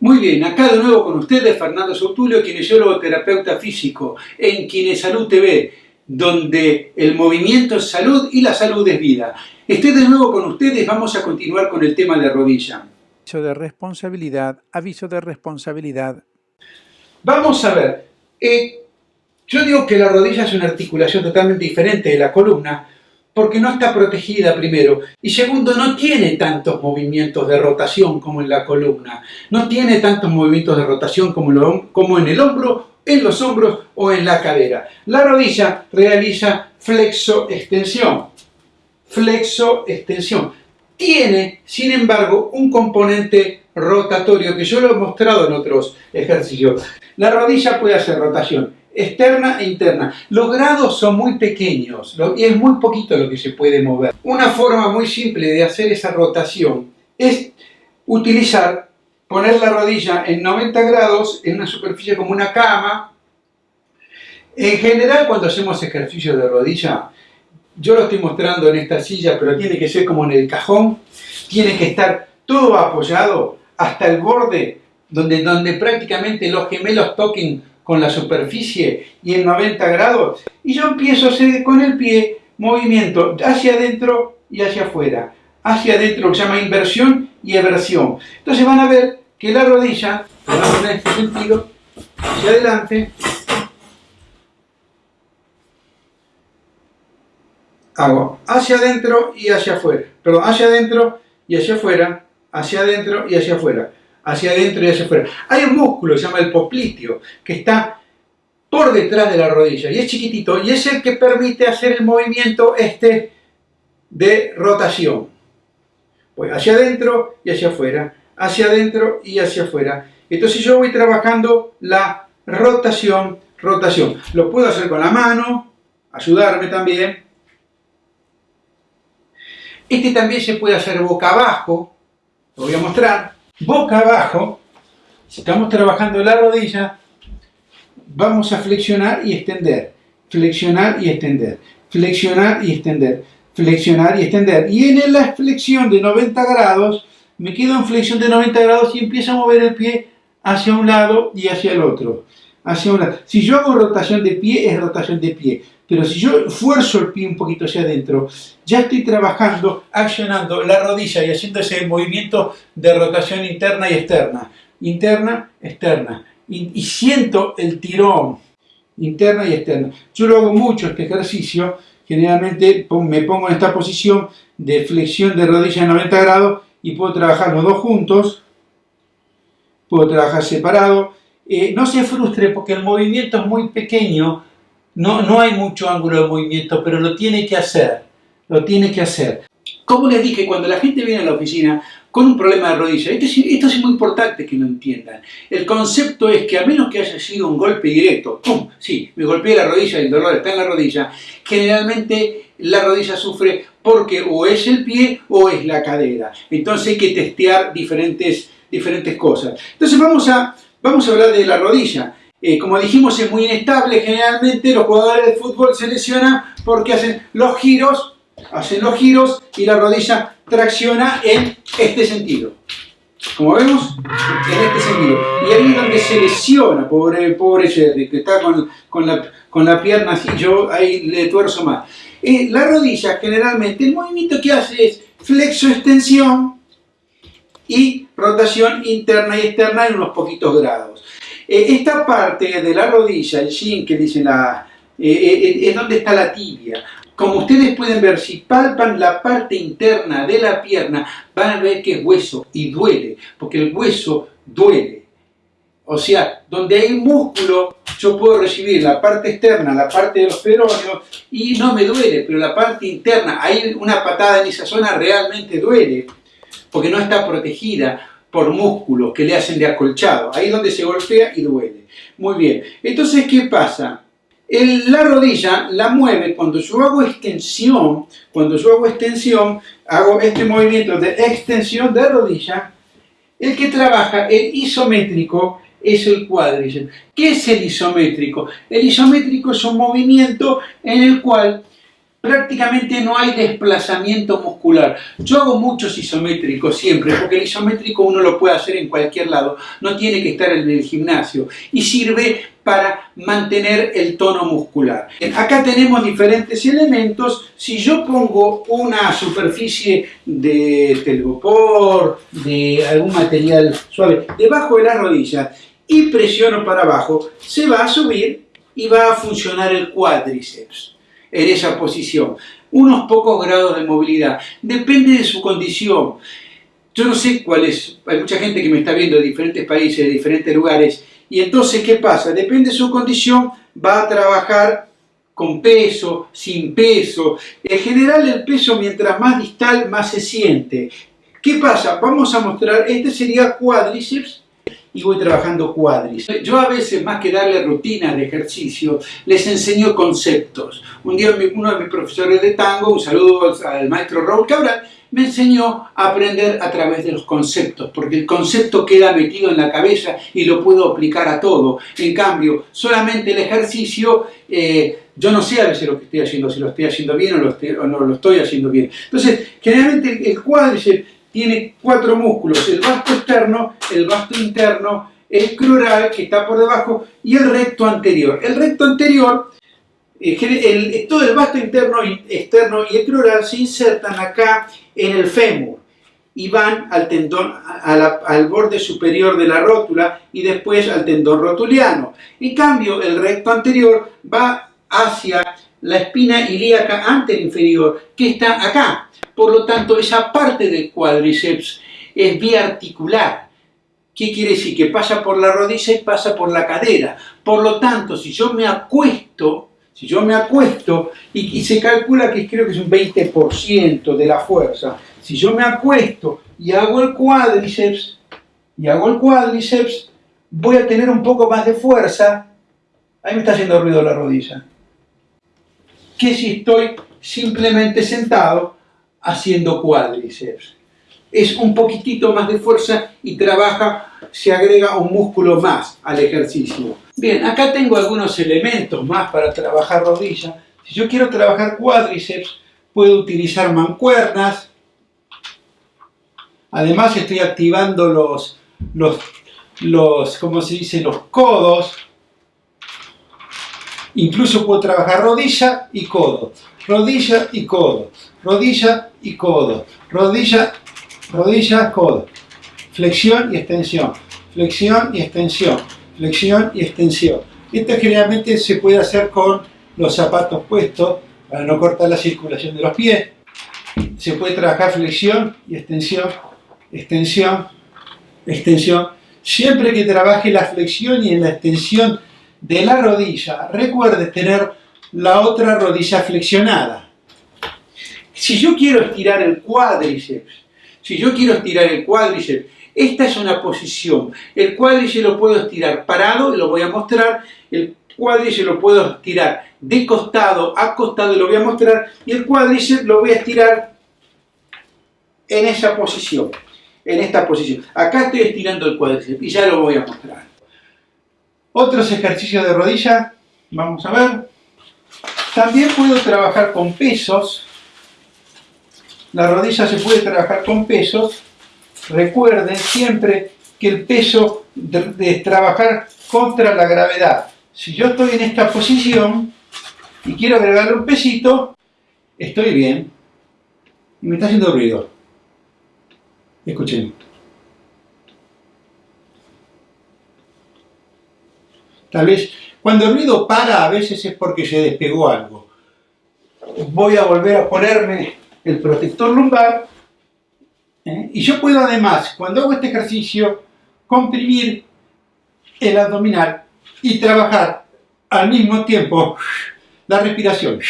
Muy bien, acá de nuevo con ustedes Fernando Soutulio, kinesiólogo terapeuta físico en Kinesalud TV, donde el movimiento es salud y la salud es vida. Estoy de nuevo con ustedes, vamos a continuar con el tema de rodilla. Aviso de responsabilidad, aviso de responsabilidad. Vamos a ver, eh, yo digo que la rodilla es una articulación totalmente diferente de la columna, porque no está protegida primero y segundo no tiene tantos movimientos de rotación como en la columna, no tiene tantos movimientos de rotación como, en el hombro, en los hombros o en la cadera. La rodilla realiza flexo-extensión, flexo-extensión. Tiene, sin embargo, un componente rotatorio que yo lo he mostrado en otros ejercicios. La rodilla puede hacer rotación externa e interna. Los grados son muy pequeños y es muy poquito lo que se puede mover. Una forma muy simple de hacer esa rotación es utilizar, poner la rodilla en 90 grados en una superficie como una cama. En general cuando hacemos ejercicios de rodilla, yo lo estoy mostrando en esta silla, pero tiene que ser como en el cajón, tiene que estar todo apoyado hasta el borde donde, donde prácticamente los gemelos toquen con la superficie y en 90 grados. Y yo empiezo a hacer con el pie movimiento hacia adentro y hacia afuera, hacia adentro se llama inversión y eversión. Entonces van a ver que la rodilla, en este sentido, hacia adelante, hago hacia adentro y hacia afuera, perdón, hacia adentro y hacia afuera, hacia adentro y hacia afuera hacia adentro y hacia afuera. Hay un músculo que se llama el popliteo, que está por detrás de la rodilla y es chiquitito y es el que permite hacer el movimiento este de rotación. Voy hacia adentro y hacia afuera, hacia adentro y hacia afuera. Entonces yo voy trabajando la rotación, rotación. Lo puedo hacer con la mano, ayudarme también. Este también se puede hacer boca abajo, lo voy a mostrar boca abajo, si estamos trabajando la rodilla, vamos a flexionar y extender, flexionar y extender, flexionar y extender, flexionar y extender. Y en la flexión de 90 grados, me quedo en flexión de 90 grados y empiezo a mover el pie hacia un lado y hacia el otro. Hacia un lado. Si yo hago rotación de pie, es rotación de pie. Pero si yo fuerzo el pie un poquito hacia adentro, ya estoy trabajando, accionando la rodilla y haciendo ese movimiento de rotación interna y externa. Interna, externa. Y, siento el tirón, interna y externa. Yo lo hago mucho este ejercicio, generalmente me pongo en esta posición de flexión de rodilla en 90 grados y puedo trabajar los dos juntos, puedo trabajar separado. Eh, no se frustre porque el movimiento es muy pequeño, no, no hay mucho ángulo de movimiento, pero lo tiene que hacer, lo tiene que hacer. Como les dije, cuando la gente viene a la oficina con un problema de rodilla, esto es, esto es muy importante que lo entiendan. El concepto es que a menos que haya sido un golpe directo, ¡pum! Sí, me golpeé la rodilla y el dolor está en la rodilla, generalmente la rodilla sufre porque o es el pie o es la cadera. Entonces hay que testear diferentes, diferentes cosas. Entonces vamos a, vamos a hablar de la rodilla. Eh, como dijimos, es muy inestable. Generalmente los jugadores de fútbol se lesionan porque hacen los giros, hacen los giros y la rodilla tracciona en este sentido. Como vemos, en este sentido. Y ahí es donde se lesiona, pobre, pobre Jerry, que está con, la, con la pierna así, yo ahí le tuerzo más. Eh, la rodilla, generalmente, el movimiento que hace es flexo-extensión y rotación interna y externa en unos poquitos grados. Eh, esta parte de la rodilla, el shin que dice la, eh, eh, es donde está la tibia. Como ustedes pueden ver, si palpan la parte interna de la pierna, van a ver que es hueso y duele, porque el hueso duele. O sea, donde hay músculo, yo puedo recibir la parte externa, la parte de los peroneos, y no me duele, pero la parte interna, hay una patada en esa zona, realmente duele, porque no está protegida por músculos que le hacen de acolchado. Ahí es donde se golpea y duele. Muy bien. Entonces, ¿qué pasa? la rodilla la mueve cuando yo hago extensión, cuando yo hago extensión, hago este movimiento de extensión de rodilla, el que trabaja el isométrico es el cuádriceps. ¿Qué es el isométrico? El isométrico es un movimiento en el cual prácticamente no hay desplazamiento muscular. Yo hago muchos isométricos siempre, porque el isométrico uno lo puede hacer en cualquier lado, no tiene que estar en el gimnasio y sirve para mantener el tono muscular. Acá tenemos diferentes elementos. Si yo pongo una superficie de telgopor, de algún material suave, debajo de la rodilla y presiono para abajo, se va a subir y va a funcionar el cuádriceps en esa posición. Unos pocos grados de movilidad. Depende de su condición. Yo no sé cuál es. Hay mucha gente que me está viendo de diferentes países, de diferentes lugares. Y entonces, ¿qué pasa? Depende de su condición, va a trabajar con peso, sin peso. En general, el peso, mientras más distal, más se siente. ¿Qué pasa? Vamos a mostrar, este sería cuádriceps y voy trabajando cuádriceps. Yo a veces, más que darle rutinas de ejercicio, les enseño conceptos. Un día uno de mis profesores de tango, un saludo al maestro Raúl Cabral, me enseñó a aprender a través de los conceptos, porque el concepto queda metido en la cabeza y lo puedo aplicar a todo. En cambio, solamente el ejercicio, eh, yo no sé a veces lo que estoy haciendo, si lo estoy haciendo bien o, lo no lo estoy haciendo bien. Entonces, generalmente el cuádriceps tiene cuatro músculos, el vasto externo, el vasto interno, el crural que está por debajo y el recto anterior. El recto anterior, eh, todo el vasto interno, externo y el crural se insertan acá en el fémur y van al tendón, al borde superior de la rótula y después al tendón rotuliano. En cambio, el recto anterior va hacia la espina ilíaca anterior que está acá, por lo tanto, esa parte del cuádriceps es biarticular. ¿Qué quiere decir? Que pasa por la rodilla y pasa por la cadera. Por lo tanto, si yo me acuesto, si yo me acuesto, y, se calcula que creo que es un 20% de la fuerza, si yo me acuesto y hago el cuádriceps, y hago el cuádriceps, voy a tener un poco más de fuerza. Ahí me está haciendo ruido la rodilla. Que si estoy simplemente sentado haciendo cuádriceps. Es un poquitito más de fuerza y trabaja, se agrega un músculo más al ejercicio. Bien, acá tengo algunos elementos más para trabajar rodilla. Si yo quiero trabajar cuádriceps, puedo utilizar mancuernas. Además estoy activando los, los, los ¿cómo se dice? Los codos. Incluso puedo trabajar rodilla y codo. Rodilla y codo rodilla y codo, rodilla, codo, flexión y extensión, flexión y extensión, flexión y extensión. Esto generalmente se puede hacer con los zapatos puestos para no cortar la circulación de los pies. Se puede trabajar flexión y extensión, extensión, extensión. Siempre que trabaje la flexión y en la extensión de la rodilla, recuerde tener la otra rodilla flexionada. Si yo quiero estirar el cuádriceps, si yo quiero estirar el cuádriceps, esta es una posición. El cuádriceps lo puedo estirar parado, lo voy a mostrar. El cuádriceps lo puedo estirar de costado a costado, lo voy a mostrar. Y el cuádriceps lo voy a estirar en esa posición, en esta posición. Acá estoy estirando el cuádriceps y ya lo voy a mostrar. Otros ejercicios de rodilla, vamos a ver. También puedo trabajar con pesos la rodilla se puede trabajar con pesos. Recuerden siempre que el peso de, trabajar contra la gravedad. Si yo estoy en esta posición y quiero agregarle un pesito, estoy bien. Y me está haciendo ruido. Escuchen. Tal vez cuando el ruido para a veces es porque se despegó algo. Voy a volver a ponerme el protector lumbar. ¿eh? Y yo puedo además, cuando hago este ejercicio, comprimir el abdominal y trabajar al mismo tiempo la respiración.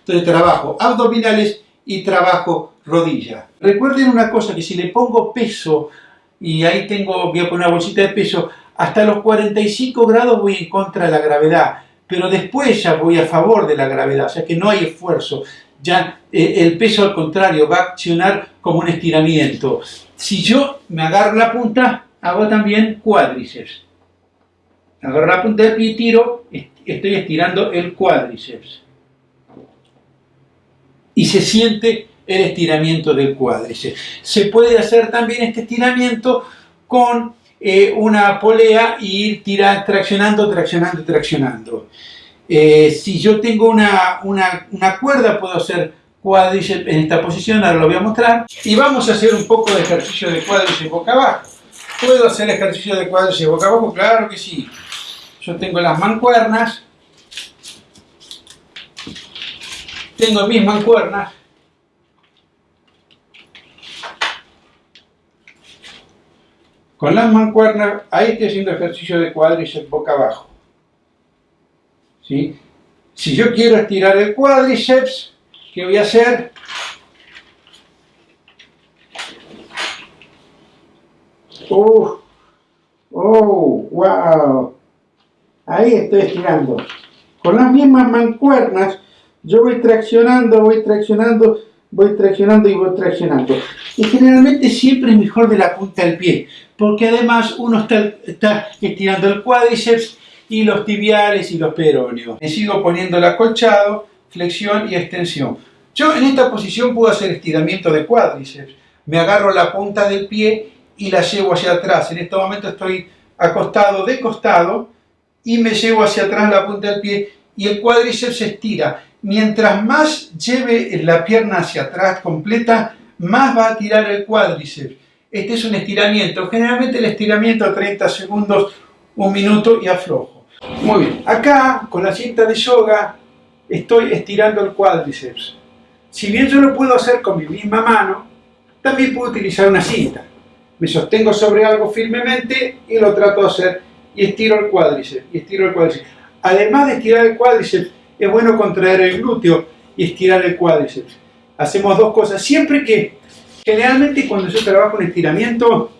Entonces trabajo abdominales y trabajo rodilla. Recuerden una cosa, que si le pongo peso, y ahí tengo, voy a poner una bolsita de peso, hasta los 45 grados voy en contra de la gravedad, pero después ya voy a favor de la gravedad, o sea que no hay esfuerzo. Ya eh, el peso al contrario va a accionar como un estiramiento. Si yo me agarro la punta, hago también cuádriceps. Agarro la punta del pie y tiro, estoy estirando el cuádriceps. Y se siente el estiramiento del cuádriceps. Se puede hacer también este estiramiento con eh, una polea y ir tirando, traccionando, traccionando, traccionando. Eh, si yo tengo una, una, cuerda, puedo hacer cuádriceps en esta posición, ahora lo voy a mostrar. Y vamos a hacer un poco de ejercicio de cuádriceps boca abajo. ¿Puedo hacer ejercicio de cuádriceps boca abajo? Claro que sí. Yo tengo las mancuernas. Tengo mis mancuernas. Con las mancuernas, ahí estoy haciendo ejercicio de cuádriceps boca abajo. ¿Sí? Si yo quiero estirar el cuádriceps, ¿qué voy a hacer? ¡Oh! ¡Oh! ¡Wow! Ahí estoy estirando. Con las mismas mancuernas, yo voy traccionando, voy traccionando, voy traccionando y voy traccionando. Y generalmente siempre es mejor de la punta del pie, porque además uno está, estirando el cuádriceps y los tibiales y los peroneos. Me sigo poniendo el acolchado, flexión y extensión. Yo en esta posición puedo hacer estiramiento de cuádriceps. Me agarro la punta del pie y la llevo hacia atrás. En este momento estoy acostado de costado y me llevo hacia atrás la punta del pie y el cuádriceps se estira. Mientras más lleve la pierna hacia atrás completa, más va a tirar el cuádriceps. Este es un estiramiento. Generalmente el estiramiento 30 segundos, un minuto y aflojo. Muy bien. Acá, con la cinta de yoga, estoy estirando el cuádriceps. Si bien yo lo puedo hacer con mi misma mano, también puedo utilizar una cinta. Me sostengo sobre algo firmemente y lo trato de hacer y estiro el cuádriceps, y estiro el cuádriceps. Además de estirar el cuádriceps, es bueno contraer el glúteo y estirar el cuádriceps. Hacemos dos cosas. Siempre que, generalmente cuando yo trabajo en estiramiento,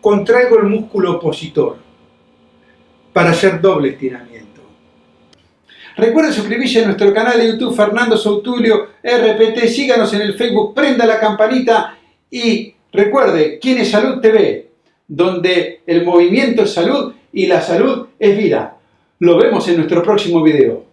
contraigo el músculo opositor para hacer doble estiramiento. Recuerden suscribirse a nuestro canal de YouTube Fernando Soutulio RPT, síganos en el Facebook, prenda la campanita y recuerde, ¿quién es Salud TV? donde el movimiento es salud y la salud es vida. Lo vemos en nuestro próximo video.